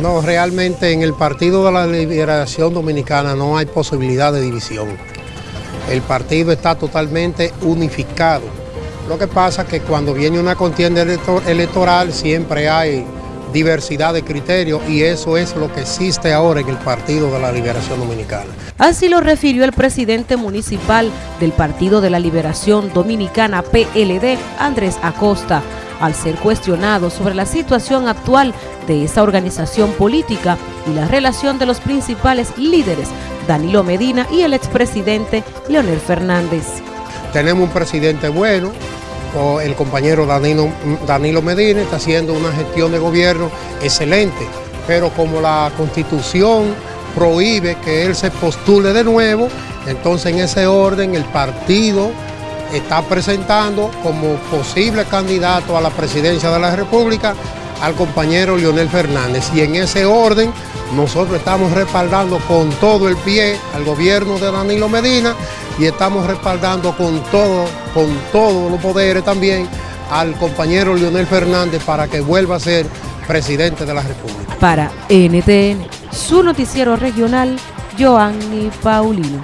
No, realmente en el Partido de la Liberación Dominicana no hay posibilidad de división. El partido está totalmente unificado. Lo que pasa es que cuando viene una contienda electoral siempre hay diversidad de criterios y eso es lo que existe ahora en el Partido de la Liberación Dominicana. Así lo refirió el presidente municipal del Partido de la Liberación Dominicana PLD, Andrés Acosta, al ser cuestionado sobre la situación actual de esa organización política y la relación de los principales líderes, Danilo Medina y el expresidente Leonel Fernández. Tenemos un presidente bueno, el compañero Danilo, Danilo Medina está haciendo una gestión de gobierno excelente, pero como la constitución prohíbe que él se postule de nuevo, entonces en ese orden el partido está presentando como posible candidato a la presidencia de la República al compañero Leonel Fernández. Y en ese orden nosotros estamos respaldando con todo el pie al gobierno de Danilo Medina y estamos respaldando con todo, con todos los poderes también al compañero Leonel Fernández para que vuelva a ser presidente de la República. Para NTN, su noticiero regional, Joanny Paulino.